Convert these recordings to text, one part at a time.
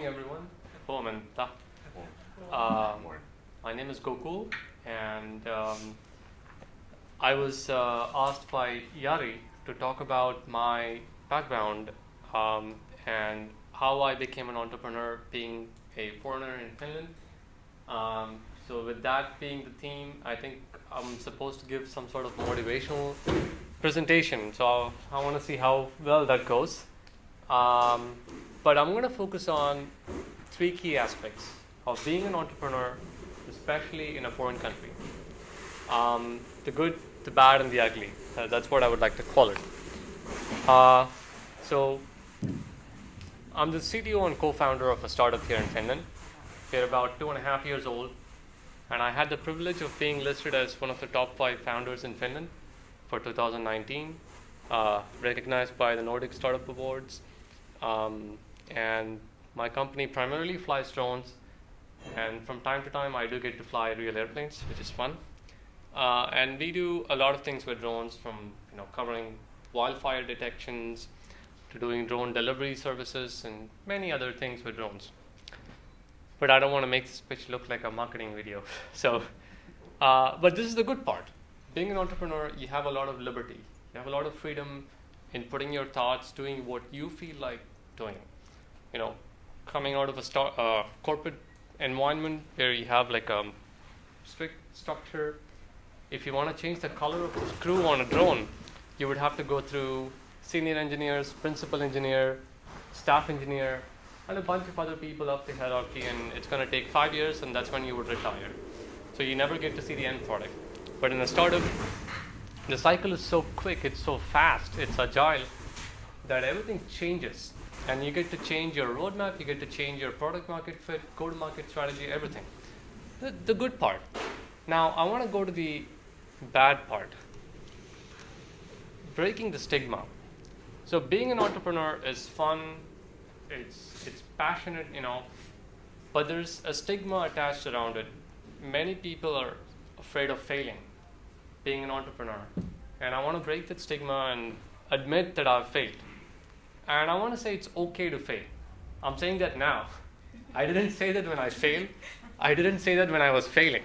morning, everyone. Uh, my name is Gokul, and um, I was uh, asked by Yari to talk about my background um, and how I became an entrepreneur being a foreigner in Finland. Um, so, with that being the theme, I think I'm supposed to give some sort of motivational presentation. So, I want to see how well that goes. But I'm going to focus on three key aspects of being an entrepreneur, especially in a foreign country um, the good, the bad, and the ugly. Uh, that's what I would like to call it. Uh, so, I'm the CTO and co founder of a startup here in Finland. We're about two and a half years old, and I had the privilege of being listed as one of the top five founders in Finland for 2019, uh, recognized by the Nordic Startup Awards. Um, and my company primarily flies drones, and from time to time, I do get to fly real airplanes, which is fun. Uh, and we do a lot of things with drones, from you know covering wildfire detections to doing drone delivery services and many other things with drones. But I don't want to make this pitch look like a marketing video. So, uh, but this is the good part. Being an entrepreneur, you have a lot of liberty. You have a lot of freedom in putting your thoughts, doing what you feel like doing. You know, coming out of a uh, corporate environment where you have like a strict structure. If you want to change the color of the screw on a drone, you would have to go through senior engineers, principal engineer, staff engineer, and a bunch of other people up the hierarchy, and it's going to take five years, and that's when you would retire. So you never get to see the end product. But in a startup, the cycle is so quick, it's so fast, it's agile, that everything changes. And you get to change your roadmap, you get to change your product market fit, go to market strategy, everything. The, the good part. Now, I want to go to the bad part breaking the stigma. So, being an entrepreneur is fun, it's, it's passionate, you know, but there's a stigma attached around it. Many people are afraid of failing being an entrepreneur. And I want to break that stigma and admit that I've failed. And I want to say it's okay to fail. I'm saying that now. I didn't say that when I failed, I didn't say that when I was failing.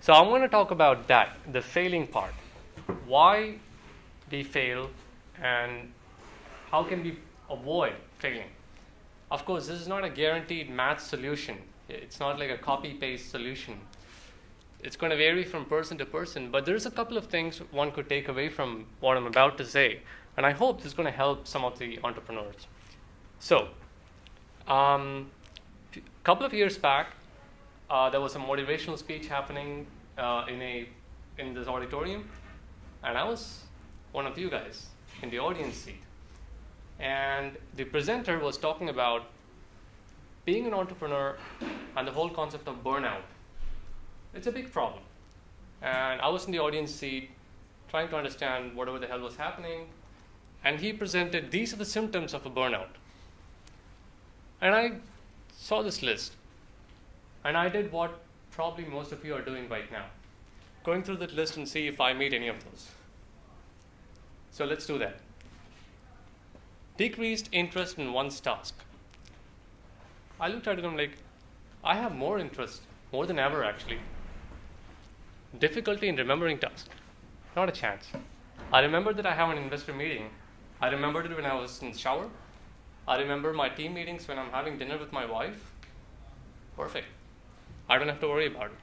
So I'm going to talk about that, the failing part. Why we fail and how can we avoid failing. Of course, this is not a guaranteed math solution. It's not like a copy paste solution. It's going to vary from person to person, but there's a couple of things one could take away from what I'm about to say, and I hope this is going to help some of the entrepreneurs. So, um, a couple of years back, uh, there was a motivational speech happening uh, in a in this auditorium, and I was one of you guys in the audience seat. And the presenter was talking about being an entrepreneur and the whole concept of burnout. It's a big problem. And I was in the audience seat trying to understand whatever the hell was happening. And he presented these are the symptoms of a burnout. And I saw this list. And I did what probably most of you are doing right now going through that list and see if I meet any of those. So let's do that. Decreased interest in one's task. I looked at it and I'm like, I have more interest, more than ever actually. Difficulty in remembering tasks. Not a chance. I remember that I have an investor meeting. I remembered it when I was in the shower. I remember my team meetings when I'm having dinner with my wife. Perfect. I don't have to worry about it.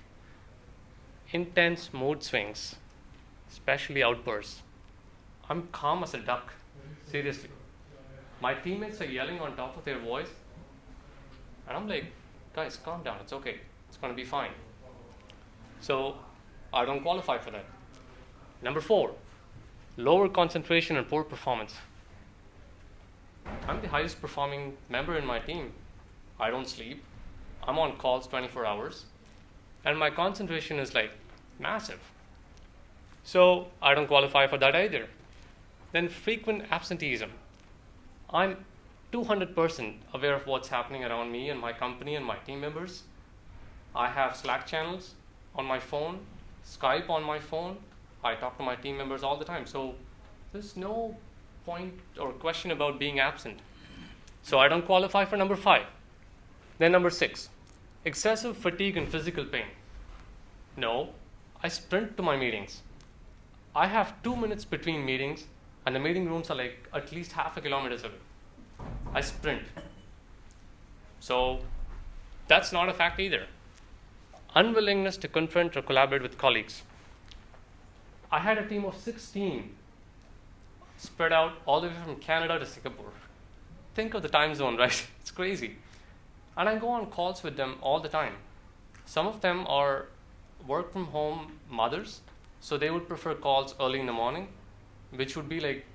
Intense mood swings, especially outbursts. I'm calm as a duck. Seriously. My teammates are yelling on top of their voice. And I'm like, guys, calm down. It's okay. It's going to be fine. So I don't qualify for that. Number four, lower concentration and poor performance. I'm the highest performing member in my team. I don't sleep. I'm on calls 24 hours. And my concentration is like massive. So I don't qualify for that either. Then frequent absenteeism. I'm 200% aware of what's happening around me and my company and my team members. I have Slack channels on my phone, Skype on my phone. I talk to my team members all the time. So there's no point or question about being absent. So I don't qualify for number five. Then, number six, excessive fatigue and physical pain. No, I sprint to my meetings. I have two minutes between meetings, and the meeting rooms are like at least half a kilometer away. I sprint. So, that's not a fact either. Unwillingness to confront or collaborate with colleagues. I had a team of 16 spread out all the way from Canada to Singapore. Think of the time zone, right? It's crazy. And I go on calls with them all the time. Some of them are work from home mothers, so they would prefer calls early in the morning, which would be like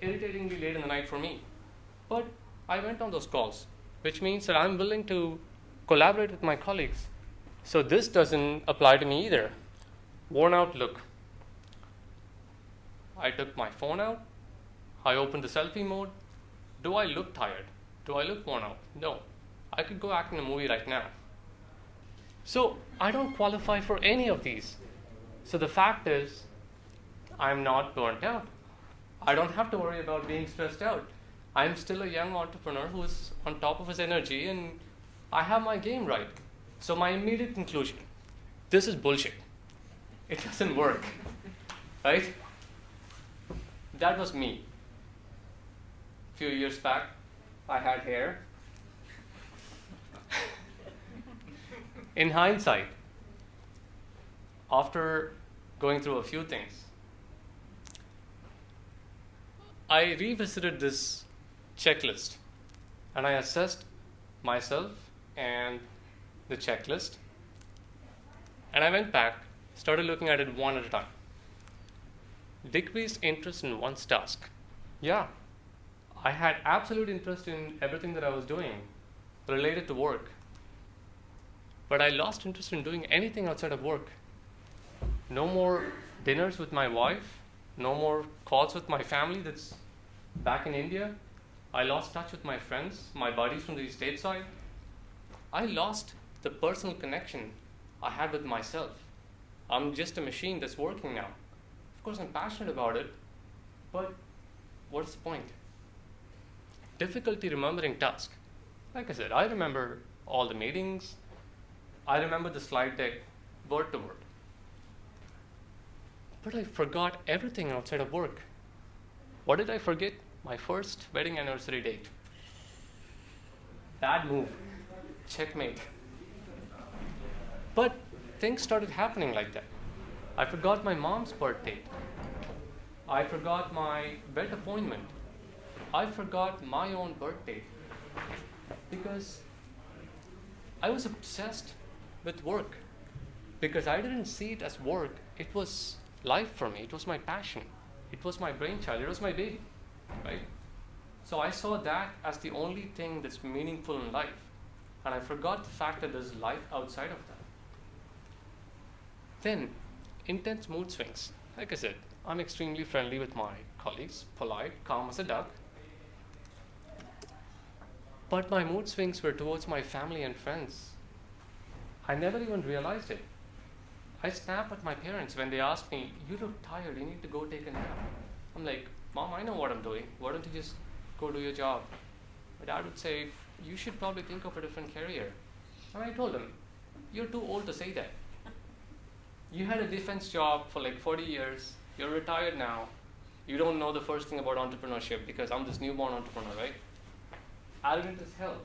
irritatingly late in the night for me. But I went on those calls, which means that I'm willing to collaborate with my colleagues. So this doesn't apply to me either. Worn out look. I took my phone out. I opened the selfie mode. Do I look tired? Do I look worn out? No. I could go act in a movie right now. So I don't qualify for any of these. So the fact is, I'm not burnt out. I don't have to worry about being stressed out. I'm still a young entrepreneur who's on top of his energy and I have my game right. So my immediate conclusion this is bullshit. It doesn't work. Right? That was me. A few years back, I had hair. In hindsight, after going through a few things, I revisited this checklist and I assessed myself and the checklist. And I went back, started looking at it one at a time. Decreased interest in one's task. Yeah, I had absolute interest in everything that I was doing related to work. But I lost interest in doing anything outside of work. No more dinners with my wife, no more calls with my family that's back in India. I lost touch with my friends, my buddies from the stateside. I lost the personal connection I had with myself. I'm just a machine that's working now. Of course, I'm passionate about it, but what's the point? Difficulty remembering tasks. Like I said, I remember all the meetings, I remember the slide deck word to word. But I forgot everything outside of work. What did I forget? My first wedding anniversary date. Bad move. Checkmate. But things started happening like that. I forgot my mom's birth date. I forgot my vet appointment. I forgot my own birthday. Because I was obsessed with work. Because I didn't see it as work, it was life for me, it was my passion, it was my brainchild, it was my baby, right? So I saw that as the only thing that's meaningful in life. And I forgot the fact that there's life outside of that. Then, intense mood swings. Like I said, I'm extremely friendly with my colleagues, polite, calm as a duck. But my mood swings were towards my family and friends. I never even realized it. I snap at my parents when they ask me, You look tired, you need to go take a nap. I'm like, Mom, I know what I'm doing. Why don't you just go do your job? My dad would say, You should probably think of a different career. And I told him, You're too old to say that. You had a defense job for like 40 years, you're retired now, you don't know the first thing about entrepreneurship because I'm this newborn entrepreneur, right? Arrogant as hell.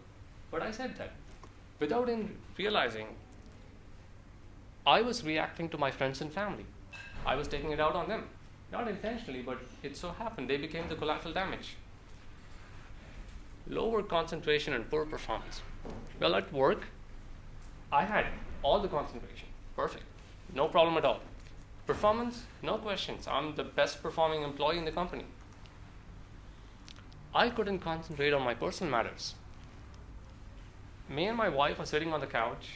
But I said that without in realizing I was reacting to my friends and family. I was taking it out on them. Not intentionally, but it so happened they became the collateral damage. Lower concentration and poor performance. Well, at work, I had all the concentration. Perfect. No problem at all. Performance, no questions. I'm the best performing employee in the company. I couldn't concentrate on my personal matters. Me and my wife are sitting on the couch,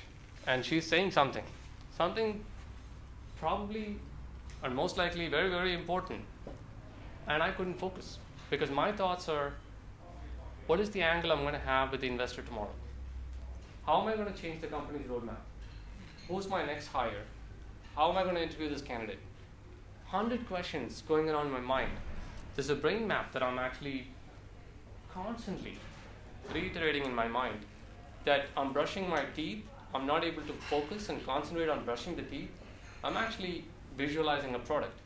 and she's saying something something probably and most likely very, very important. And I couldn't focus because my thoughts are what is the angle I'm going to have with the investor tomorrow? How am I going to change the company's roadmap? Who's my next hire? How am I going to interview this candidate? 100 questions going around my mind. There's a brain map that I'm actually constantly reiterating in my mind that I'm brushing my teeth, I'm not able to focus and concentrate on brushing the teeth, I'm actually visualizing a product.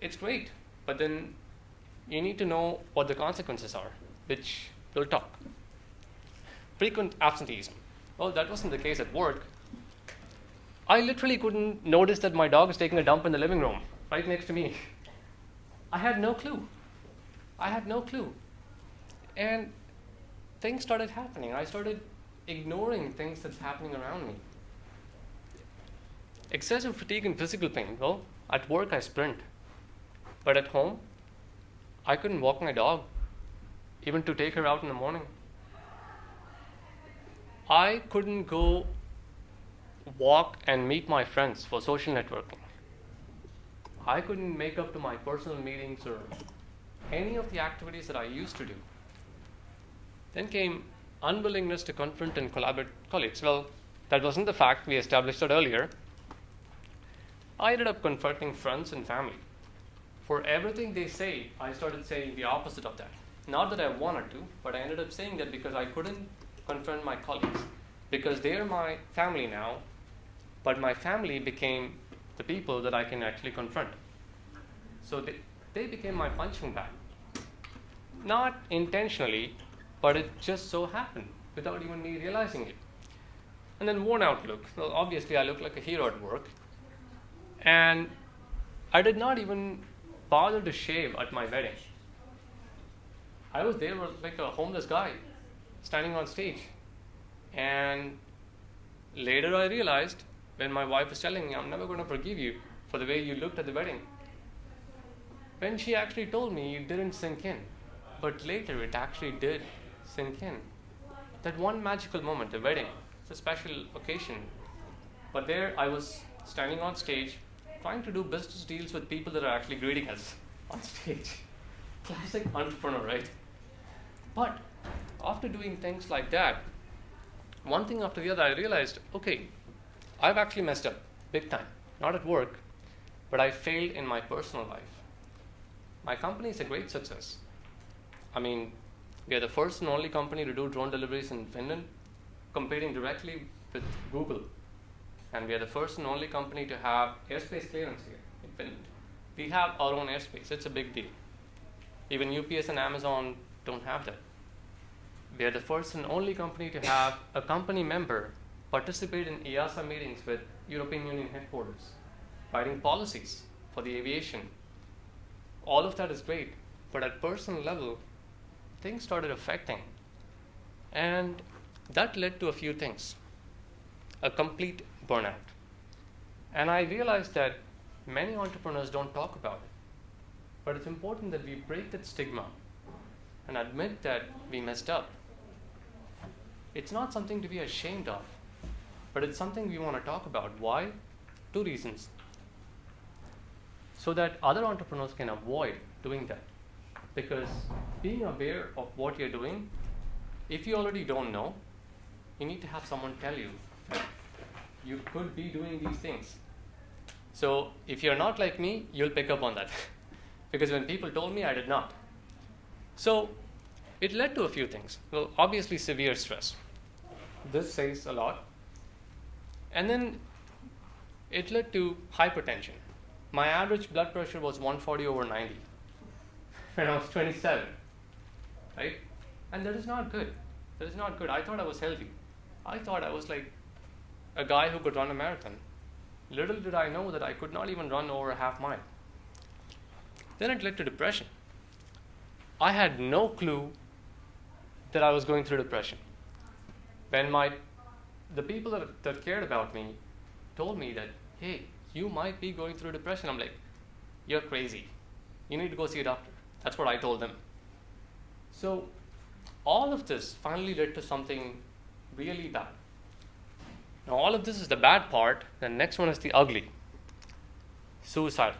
It's great, but then you need to know what the consequences are, which we'll talk. Frequent absenteeism. Well, that wasn't the case at work. I literally couldn't notice that my dog is taking a dump in the living room right next to me. I had no clue. I had no clue. And things started happening. I started ignoring things that's happening around me. Excessive fatigue and physical pain. Well, at work I sprint. But at home, I couldn't walk my dog, even to take her out in the morning. I couldn't go walk and meet my friends for social networking. I couldn't make up to my personal meetings or any of the activities that I used to do. Then came unwillingness to confront and collaborate with colleagues. Well, that wasn't the fact, we established that earlier. I ended up confronting friends and family. For everything they say, I started saying the opposite of that. Not that I wanted to, but I ended up saying that because I couldn't confront my colleagues. Because they're my family now, but my family became the people that I can actually confront. So they, they became my punching bag. Not intentionally, but it just so happened without even me realizing it. And then worn out look. Well, obviously, I look like a hero at work. And I did not even bother to shave at my wedding. I was there like a homeless guy standing on stage. And later I realized when my wife was telling me, I'm never going to forgive you for the way you looked at the wedding. When she actually told me, it didn't sink in. But later it actually did sink in. That one magical moment, the wedding, it's a special occasion. But there I was standing on stage trying to do business deals with people that are actually greeting us on stage. Classic entrepreneur, right? But after doing things like that, one thing after the other, I realized okay, I've actually messed up big time. Not at work, but I failed in my personal life. My company is a great success. I mean, we are the first and only company to do drone deliveries in Finland, competing directly with Google. And we are the first and only company to have airspace clearance here in Finland. We have our own airspace, it's a big deal. Even UPS and Amazon don't have that. We are the first and only company to have a company member participate in EASA meetings with European Union headquarters, writing policies for the aviation. All of that is great, but at personal level, things started affecting. And that led to a few things a complete burnout. And I realized that many entrepreneurs don't talk about it. But it's important that we break that stigma and admit that we messed up. It's not something to be ashamed of, but it's something we want to talk about. Why? Two reasons. So that other entrepreneurs can avoid doing that because being aware of what you're doing, if you already don't know, you need to have someone tell you you could be doing these things. So if you're not like me, you'll pick up on that. because when people told me, I did not. So it led to a few things. Well, obviously, severe stress. This says a lot. And then it led to hypertension. My average blood pressure was 140 over 90 when I was 27, right? And that is not good. That is not good. I thought I was healthy. I thought I was like a guy who could run a marathon. Little did I know that I could not even run over a half mile. Then it led to depression. I had no clue that I was going through depression. When my the people that, that cared about me told me that, hey, you might be going through depression, I'm like, you're crazy. You need to go see a doctor. That's what I told them. So, all of this finally led to something really bad. Now, all of this is the bad part. The next one is the ugly suicide.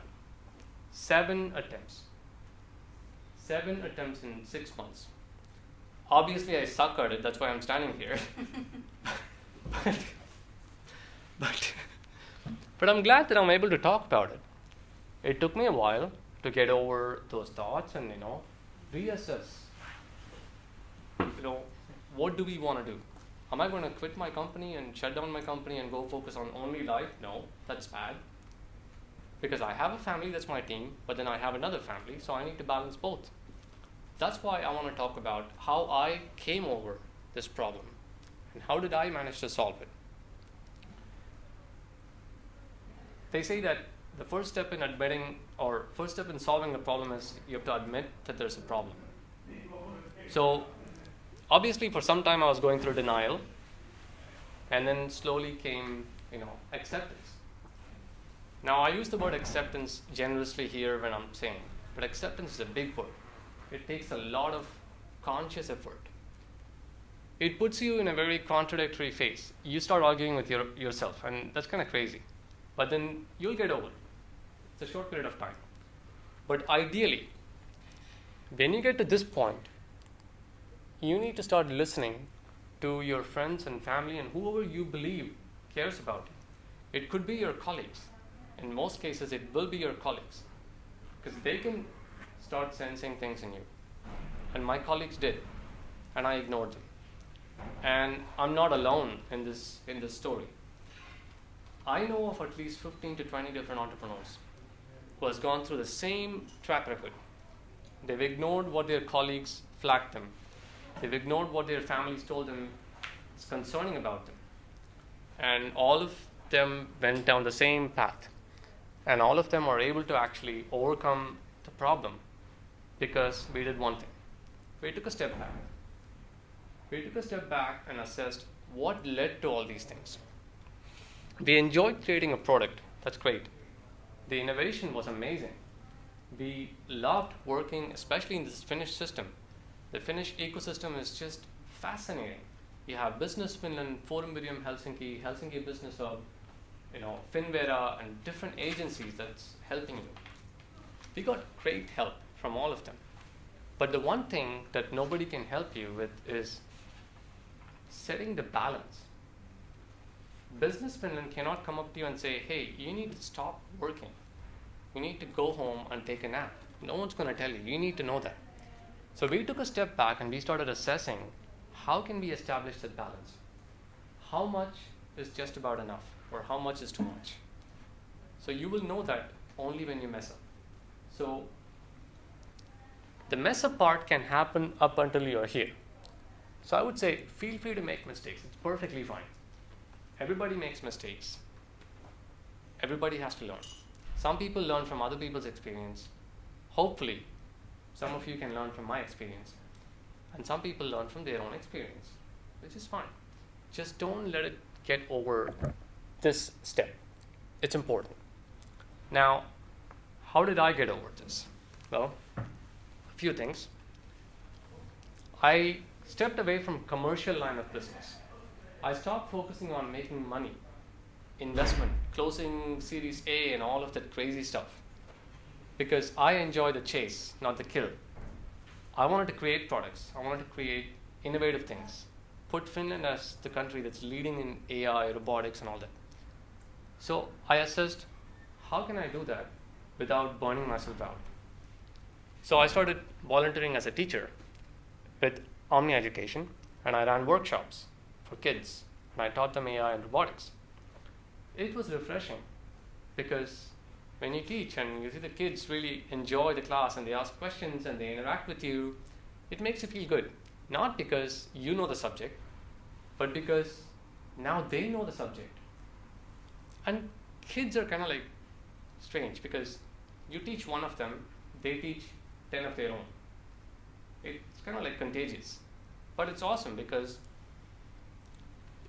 Seven attempts. Seven attempts in six months. Obviously, I suck at it, that's why I'm standing here. but, but, but I'm glad that I'm able to talk about it. It took me a while to get over those thoughts and you know reassess you know what do we want to do? Am I going to quit my company and shut down my company and go focus on only life? No, that's bad. Because I have a family that's my team, but then I have another family, so I need to balance both. That's why I want to talk about how I came over this problem and how did I manage to solve it. They say that the first step in admitting or first step in solving a problem is you have to admit that there's a problem. So obviously for some time I was going through denial and then slowly came, you know, acceptance. Now I use the word acceptance generously here when I'm saying, but acceptance is a big word. It takes a lot of conscious effort. It puts you in a very contradictory phase. You start arguing with your, yourself, and that's kind of crazy. But then you'll get over it. It's a short period of time. But ideally, when you get to this point, you need to start listening to your friends and family and whoever you believe cares about you. It could be your colleagues. In most cases, it will be your colleagues because they can start sensing things in you. And my colleagues did, and I ignored them. And I'm not alone in this, in this story. I know of at least 15 to 20 different entrepreneurs who has gone through the same track record. They've ignored what their colleagues flagged them. They've ignored what their families told them is concerning about them. And all of them went down the same path. And all of them are able to actually overcome the problem because we did one thing. We took a step back. We took a step back and assessed what led to all these things. We enjoyed creating a product. That's great. The innovation was amazing. We loved working, especially in this Finnish system. The Finnish ecosystem is just fascinating. You have Business Finland, Forum Virium Helsinki, Helsinki Business Hub, you know, Finnvera, and different agencies that's helping you. We got great help from all of them. But the one thing that nobody can help you with is setting the balance. Business Finland cannot come up to you and say, hey, you need to stop working. You need to go home and take a nap. No one's going to tell you. You need to know that. So we took a step back and we started assessing how can we establish that balance? How much is just about enough or how much is too much? So you will know that only when you mess up. So the mess up part can happen up until you're here. So I would say feel free to make mistakes. It's perfectly fine. Everybody makes mistakes. Everybody has to learn. Some people learn from other people's experience. Hopefully, some of you can learn from my experience. And some people learn from their own experience, which is fine. Just don't let it get over this step. It's important. Now, how did I get over this? Well, a few things. I stepped away from commercial line of business. I stopped focusing on making money, investment, closing Series A, and all of that crazy stuff. Because I enjoy the chase, not the kill. I wanted to create products. I wanted to create innovative things. Put Finland as the country that's leading in AI, robotics, and all that. So I assessed, how can I do that without burning myself out? So I started volunteering as a teacher with Omni Education, and I ran workshops for kids, and I taught them AI and robotics. It was refreshing because when you teach and you see the kids really enjoy the class and they ask questions and they interact with you, it makes you feel good. Not because you know the subject, but because now they know the subject. And kids are kind of like strange because you teach one of them, they teach 10 of their own. It's kind of like contagious. But it's awesome because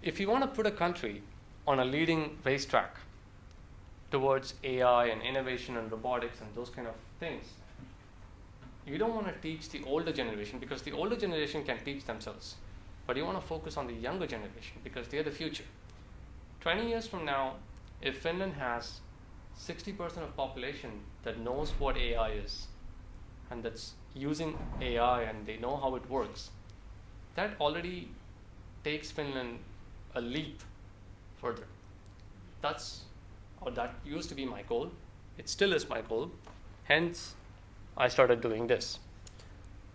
if you want to put a country on a leading racetrack towards AI and innovation and robotics and those kind of things, you don't want to teach the older generation because the older generation can teach themselves. But you want to focus on the younger generation because they're the future. 20 years from now, if Finland has 60% of population that knows what AI is and that's using AI and they know how it works, that already takes Finland a leap further. That's or that used to be my goal. It still is my goal. Hence, I started doing this.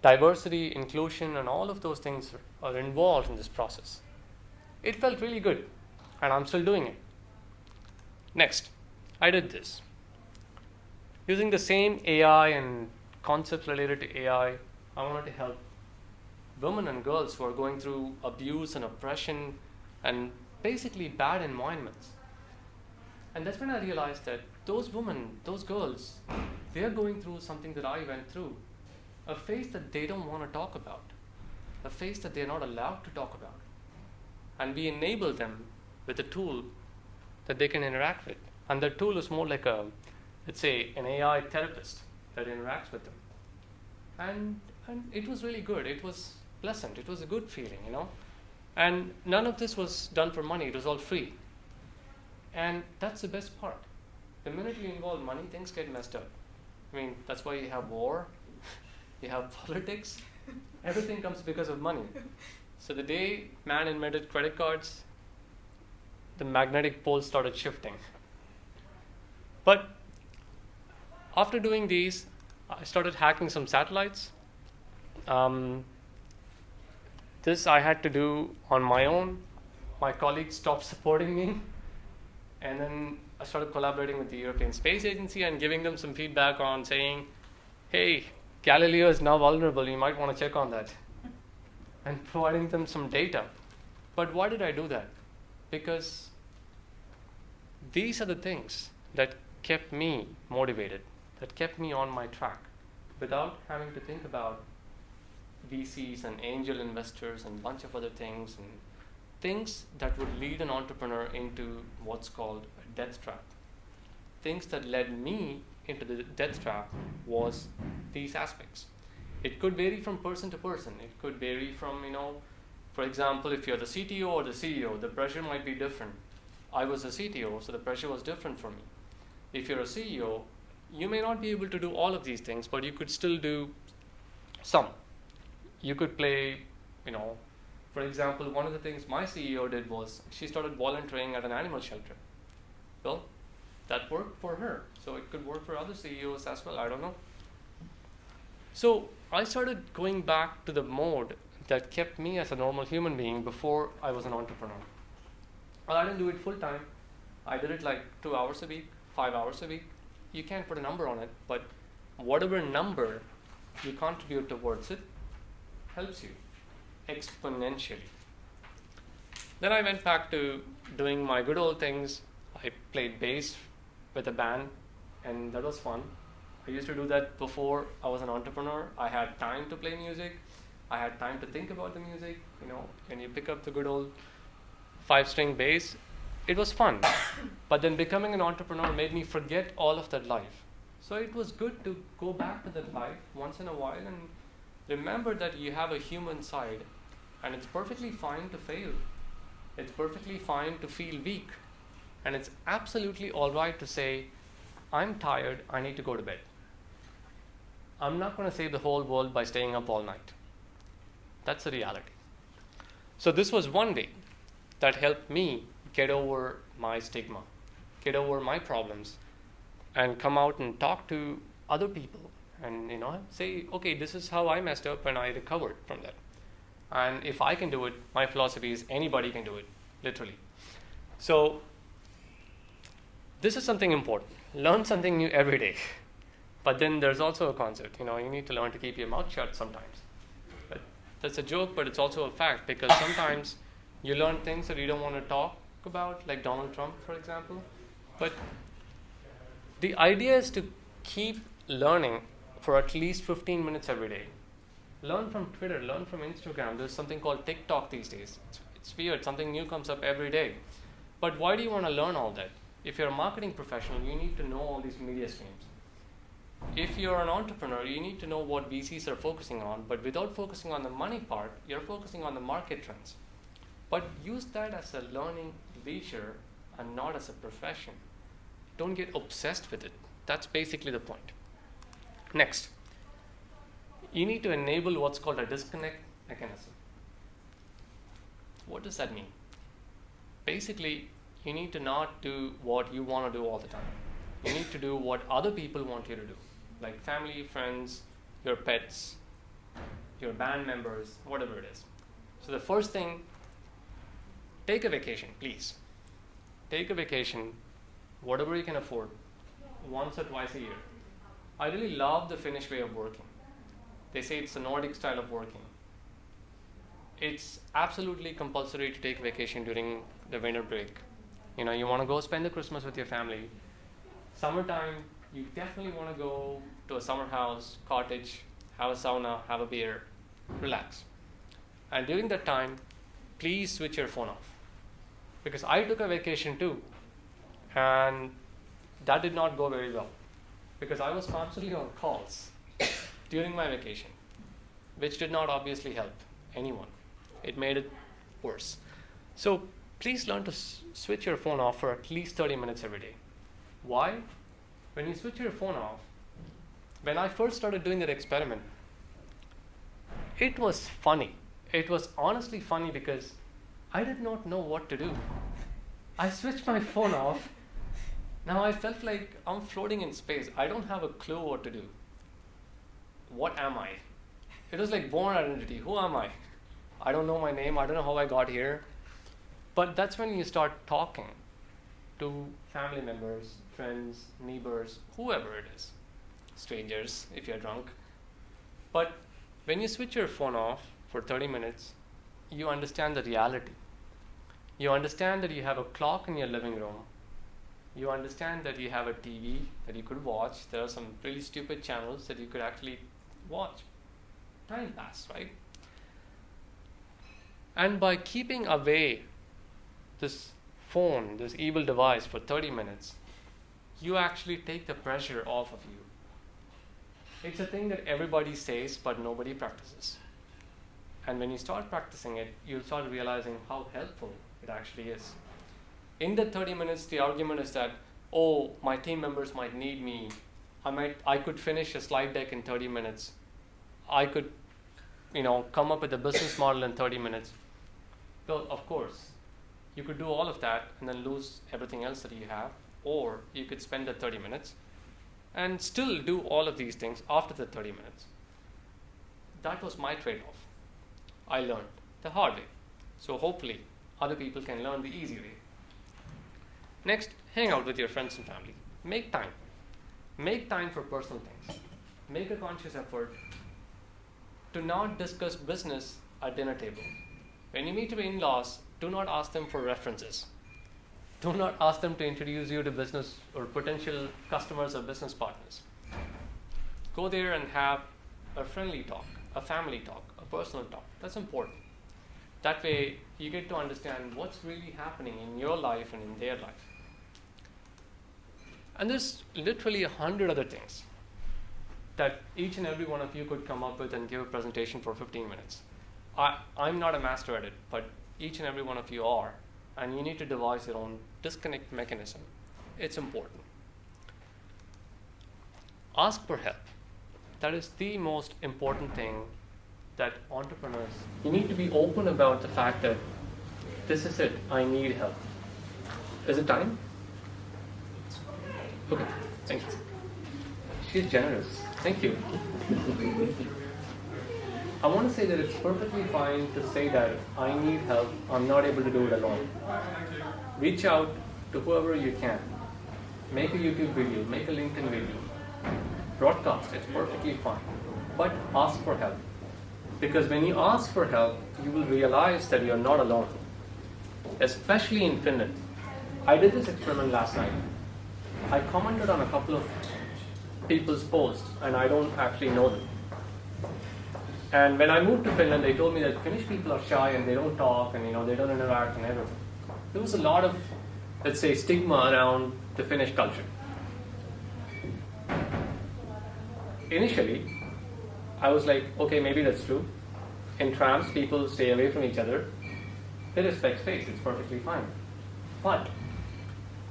Diversity, inclusion, and all of those things are involved in this process. It felt really good, and I'm still doing it. Next, I did this. Using the same AI and concepts related to AI, I wanted to help women and girls who are going through abuse and oppression and basically bad environments. And that's when I realized that those women, those girls, they're going through something that I went through a phase that they don't want to talk about, a phase that they're not allowed to talk about. And we enable them with a tool that they can interact with. And that tool is more like a, let's say, an AI therapist that interacts with them. And, and it was really good. It was pleasant. It was a good feeling, you know. And none of this was done for money, it was all free. And that's the best part. The minute you involve money, things get messed up. I mean, that's why you have war, you have politics, everything comes because of money. So the day man invented credit cards, the magnetic pole started shifting. But after doing these, I started hacking some satellites. Um, this I had to do on my own. My colleagues stopped supporting me. And then I started collaborating with the European Space Agency and giving them some feedback on saying, hey, Galileo is now vulnerable, you might want to check on that. And providing them some data. But why did I do that? Because these are the things that kept me motivated, that kept me on my track without having to think about VCs and angel investors and a bunch of other things and things that would lead an entrepreneur into what's called a death trap. Things that led me into the death trap was these aspects. It could vary from person to person. It could vary from, you know, for example, if you're the CTO or the CEO, the pressure might be different. I was a CTO, so the pressure was different for me. If you're a CEO, you may not be able to do all of these things, but you could still do some. You could play, you know, for example, one of the things my CEO did was she started volunteering at an animal shelter. Well, that worked for her. So it could work for other CEOs as well. I don't know. So I started going back to the mode that kept me as a normal human being before I was an entrepreneur. Well, I didn't do it full time. I did it like two hours a week, five hours a week. You can't put a number on it, but whatever number you contribute towards it helps you exponentially. Then I went back to doing my good old things. I played bass with a band, and that was fun. I used to do that before I was an entrepreneur. I had time to play music. I had time to think about the music. You know, when you pick up the good old five string bass, it was fun. but then becoming an entrepreneur made me forget all of that life. So it was good to go back to that life once in a while and remember that you have a human side and it's perfectly fine to fail. It's perfectly fine to feel weak. And it's absolutely all right to say, I'm tired, I need to go to bed. I'm not going to save the whole world by staying up all night. That's the reality. So, this was one way that helped me get over my stigma, get over my problems, and come out and talk to other people and you know say okay this is how i messed up and i recovered from that. And if i can do it my philosophy is anybody can do it literally. So this is something important. Learn something new every day. But then there's also a concept you know you need to learn to keep your mouth shut sometimes. But that's a joke but it's also a fact because sometimes you learn things that you don't want to talk about like donald trump for example but the idea is to keep learning for at least 15 minutes every day. Learn from Twitter, learn from Instagram. There's something called TikTok these days. It's, it's weird, something new comes up every day. But why do you want to learn all that? If you're a marketing professional, you need to know all these media streams. If you're an entrepreneur, you need to know what VCs are focusing on, but without focusing on the money part, you're focusing on the market trends. But use that as a learning leisure and not as a profession. Don't get obsessed with it. That's basically the point. Next, you need to enable what's called a disconnect mechanism. What does that mean? Basically, you need to not do what you want to do all the time. You need to do what other people want you to do, like family, friends, your pets, your band members, whatever it is. So the first thing, take a vacation, please. Take a vacation, whatever you can afford, once or twice a year. I really love the Finnish way of working. They say it's the Nordic style of working. It's absolutely compulsory to take vacation during the winter break. You know, you want to go spend the Christmas with your family. Summertime, you definitely want to go to a summer house, cottage, have a sauna, have a beer, relax. And during that time, please switch your phone off. Because I took a vacation too, and that did not go very well. Because I was constantly on calls during my vacation, which did not obviously help anyone. It made it worse. So please learn to s- switch your phone off for at least 30 minutes every day. Why? When you switch your phone off, when I first started doing that experiment, it was funny. It was honestly funny because I did not know what to do. I switched my phone off. Now I felt like I'm floating in space. I don't have a clue what to do. What am I? It was like Bourne Identity. Who am I? I don't know my name. I don't know how I got here. But that's when you start talking to family members, friends, neighbors, whoever it is, strangers if you're drunk. But when you switch your phone off for 30 minutes, you understand the reality. You understand that you have a clock in your living room. You understand that you have a TV that you could watch. There are some really stupid channels that you could actually watch. Time pass, right? And by keeping away this phone, this evil device for 30 minutes, you actually take the pressure off of you. It's a thing that everybody says but nobody practices. And when you start practicing it, you'll start realizing how helpful it actually is. In the 30 minutes, the argument is that, oh, my team members might need me. I might I could finish a slide deck in 30 minutes. I could, you know, come up with a business model in 30 minutes. Well, of course, you could do all of that and then lose everything else that you have, or you could spend the 30 minutes and still do all of these things after the 30 minutes. That was my trade off. I learned the hard way. So hopefully, other people can learn the easy way. Next, hang out with your friends and family. Make time. Make time for personal things. Make a conscious effort to not discuss business at dinner table. When you meet your in-laws, do not ask them for references. Do not ask them to introduce you to business or potential customers or business partners. Go there and have a friendly talk, a family talk, a personal talk. That's important. That way, you get to understand what's really happening in your life and in their life. And there's literally a hundred other things that each and every one of you could come up with and give a presentation for 15 minutes. I, I'm not a master at it, but each and every one of you are, and you need to devise your own disconnect mechanism. It's important. Ask for help. That is the most important thing that entrepreneurs, you need to be open about the fact that this is it, I need help. Is it time? Okay, thank you. She's generous. Thank you. I want to say that it's perfectly fine to say that I need help, I'm not able to do it alone. Reach out to whoever you can. Make a YouTube video, make a LinkedIn video, broadcast, it's perfectly fine. But ask for help. Because when you ask for help, you will realize that you're not alone. Especially in Finland. I did this experiment last night. I commented on a couple of people's posts and I don't actually know them. And when I moved to Finland, they told me that Finnish people are shy and they don't talk and you know they don't interact and everything. There was a lot of, let's say, stigma around the Finnish culture. Initially, I was like, okay, maybe that's true. In trams, people stay away from each other. They respect space, it's perfectly fine. But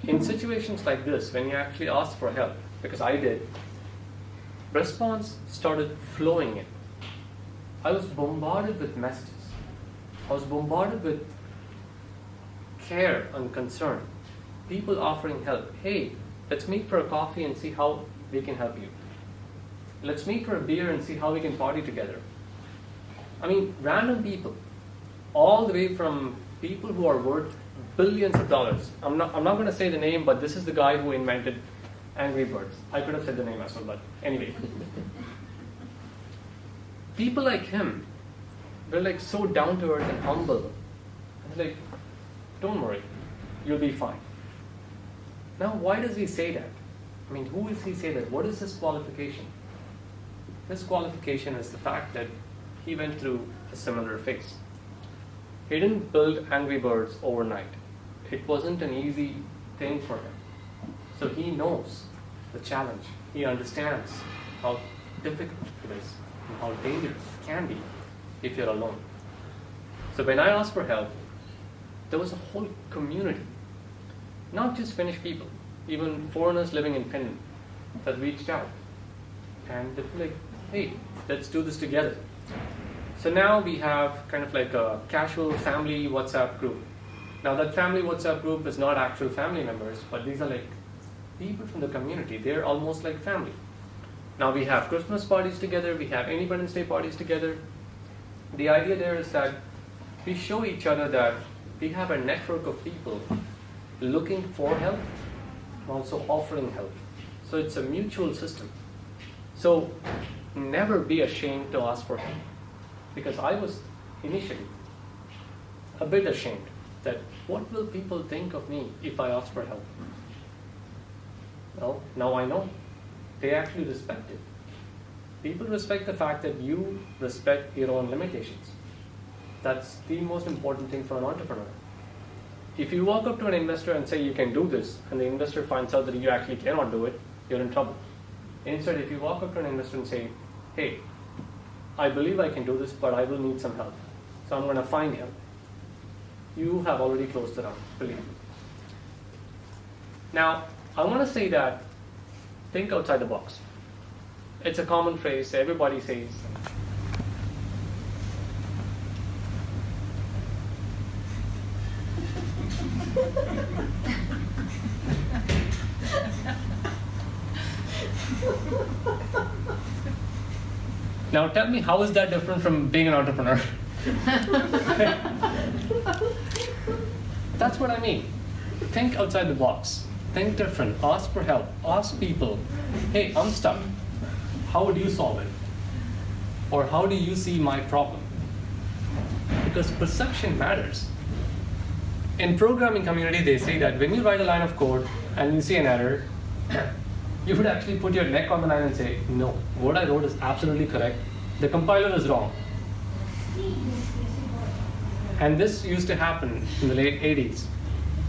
in situations like this, when you actually ask for help, because I did, response started flowing in. I was bombarded with messages. I was bombarded with care and concern. People offering help. Hey, let's meet for a coffee and see how we can help you. Let's meet for a beer and see how we can party together. I mean, random people all the way from people who are worth billions of dollars. I'm not, I'm not going to say the name, but this is the guy who invented Angry Birds. I could have said the name as well, but anyway. people like him were like so down to earth and humble. Like, don't worry, you'll be fine. Now, why does he say that? I mean, who is he say that? What is his qualification? His qualification is the fact that he went through a similar phase. He didn't build Angry Birds overnight. It wasn't an easy thing for him. So he knows the challenge. He understands how difficult it is and how dangerous it can be if you're alone. So when I asked for help, there was a whole community, not just Finnish people, even foreigners living in Finland that reached out. And they like, hey, let's do this together. So now we have kind of like a casual family WhatsApp group. Now that family WhatsApp group is not actual family members, but these are like people from the community. They're almost like family. Now we have Christmas parties together, we have Independence Day parties together. The idea there is that we show each other that we have a network of people looking for help and also offering help. So it's a mutual system. So never be ashamed to ask for help. Because I was initially a bit ashamed that what will people think of me if I ask for help? Well, now I know. They actually respect it. People respect the fact that you respect your own limitations. That's the most important thing for an entrepreneur. If you walk up to an investor and say you can do this, and the investor finds out that you actually cannot do it, you're in trouble. Instead, if you walk up to an investor and say, hey, I believe I can do this, but I will need some help. So I'm going to find help. You have already closed the round, believe me. Now, I want to say that think outside the box. It's a common phrase, everybody says. Now tell me, how is that different from being an entrepreneur? That's what I mean. Think outside the box. Think different. Ask for help. Ask people, hey, I'm stuck. How would you solve it? Or how do you see my problem? Because perception matters. In programming community, they say that when you write a line of code and you see an error, you would actually put your neck on the line and say, no, what I wrote is absolutely correct. The compiler is wrong. And this used to happen in the late 80s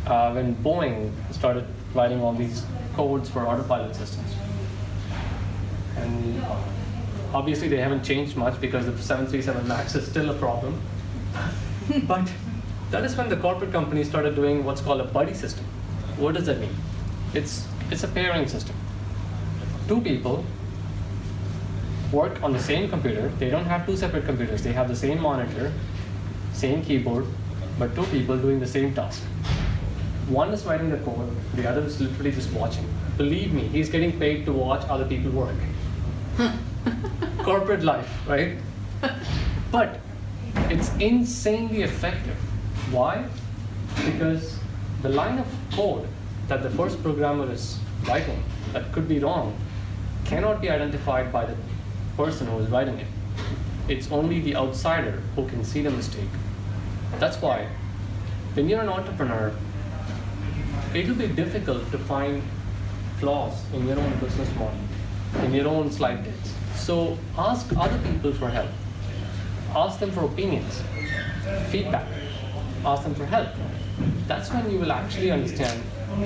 uh, when Boeing started writing all these codes for autopilot systems. And obviously they haven't changed much because the 737 MAX is still a problem. but that is when the corporate companies started doing what's called a buddy system. What does that mean? It's, it's a pairing system. Two people work on the same computer. They don't have two separate computers. They have the same monitor, same keyboard, but two people doing the same task. One is writing the code, the other is literally just watching. Believe me, he's getting paid to watch other people work. Corporate life, right? But it's insanely effective. Why? Because the line of code that the first programmer is writing that could be wrong cannot be identified by the person who is writing it. It's only the outsider who can see the mistake. That's why when you're an entrepreneur, it will be difficult to find flaws in your own business model, in your own slide decks. So ask other people for help. Ask them for opinions, feedback. Ask them for help. That's when you will actually understand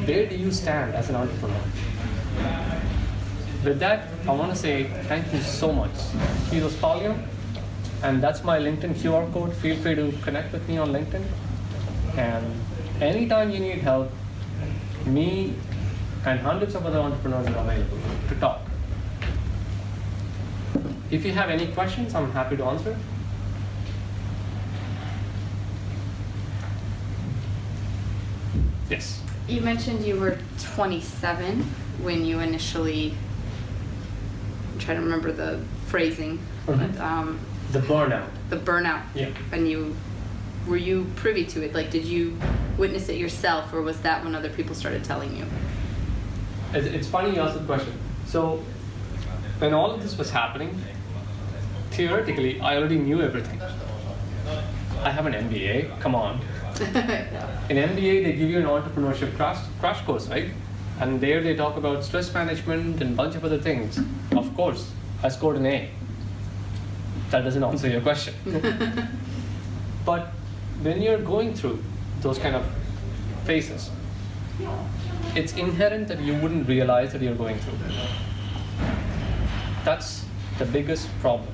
where do you stand as an entrepreneur. With that, I want to say thank you so much. Kiitos paljon, and that's my LinkedIn QR code. Feel free to connect with me on LinkedIn. And anytime you need help, me and hundreds of other entrepreneurs are available to talk. If you have any questions, I'm happy to answer. Yes. You mentioned you were 27 when you initially. Trying to remember the phrasing, but um, The burnout. the burnout. Yeah. When you were you privy to it? Like, did you witness it yourself, or was that when other people started telling you? It's, it's funny you asked the question. So, when all of this was happening, theoretically, I already knew everything. I have an MBA. Come on. In MBA, they give you an entrepreneurship crash, crash course, right? And there they talk about stress management and a bunch of other things. Of course, I scored an A. That doesn't answer your question. but when you're going through those kind of phases, it's inherent that you wouldn't realize that you're going through. That's the biggest problem.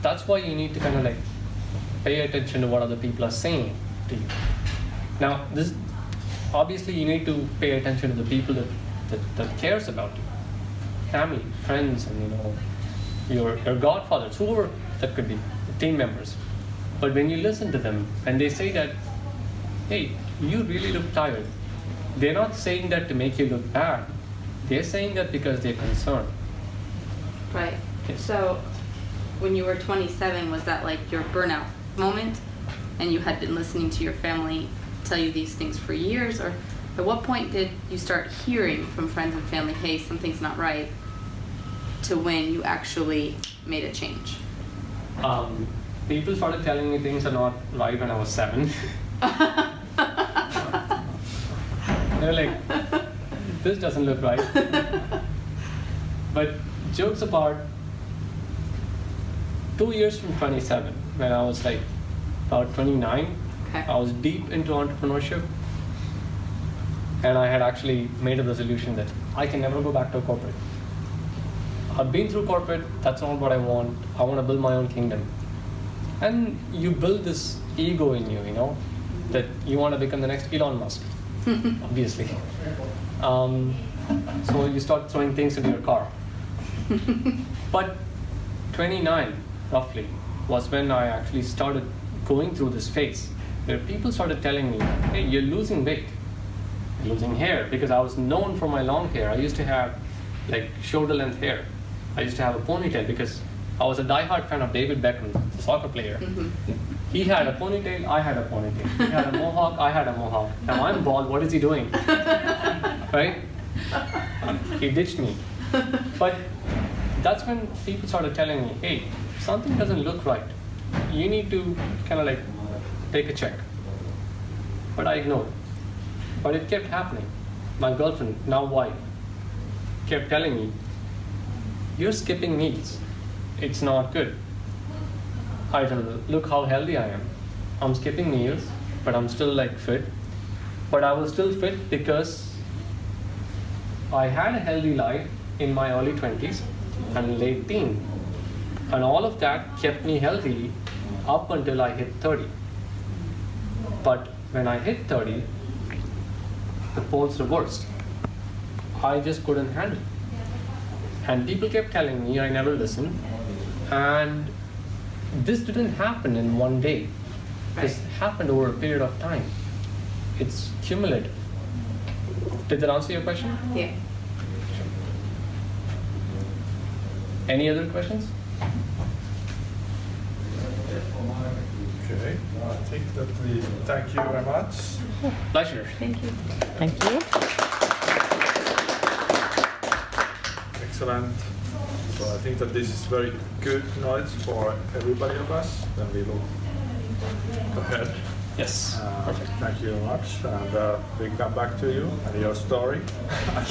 That's why you need to kind of like pay attention to what other people are saying to you. Now, this obviously you need to pay attention to the people that, that, that cares about you, family, friends, and you know your your godfathers, whoever that could be, team members. But when you listen to them and they say that, hey, you really look tired, they're not saying that to make you look bad. They're saying that because they're concerned. Right. Yes. So, when you were 27, was that like your burnout moment? And you had been listening to your family tell you these things for years? Or at what point did you start hearing from friends and family, hey, something's not right, to when you actually made a change? Um, people started telling me things are not right when I was seven. They're like, this doesn't look right. but jokes apart, two years from 27, when I was like about 29, Okay. I was deep into entrepreneurship. And I had actually made a resolution that I can never go back to a corporate. I've been through corporate, that's not what I want. I want to build my own kingdom. And you build this ego in you, you know, that you want to become the next Elon Musk, obviously. Um, so you start throwing things into your car. but 29, roughly, was when I actually started going through this phase where people started telling me, hey, you're losing weight, losing hair, because I was known for my long hair. I used to have like shoulder length hair. I used to have a ponytail because I was a diehard fan of David Beckham, the soccer player. Mhm. He had a ponytail, I had a ponytail. He had a mohawk, I had a mohawk. Now I'm bald, what is he doing? right? He ditched me. But that's when people started telling me, hey, something doesn't look right. You need to kind of like take a check. But I ignored. But it kept happening. My girlfriend, now wife, kept telling me, you're skipping meals. It's not good. I don't know, look how healthy I am. I'm skipping meals, but I'm still like fit. But I was still fit because I had a healthy life in my early 20s and late teen. And all of that kept me healthy up until I hit 30. But when I hit 30, the poles reversed. I just couldn't handle it. And people kept telling me, I never listened. And this didn't happen in one day. This Right. happened over a period of time. It's cumulative. Did that answer your question? Yeah. Any other questions? Okay, I think that we thank you very much. Pleasure. Thank you. Thank you. Excellent. So I think that this is very good notes for everybody of us. Then we will go ahead. Yes. Uh, Perfect. Thank you very much, and uh, we come back to you and your story.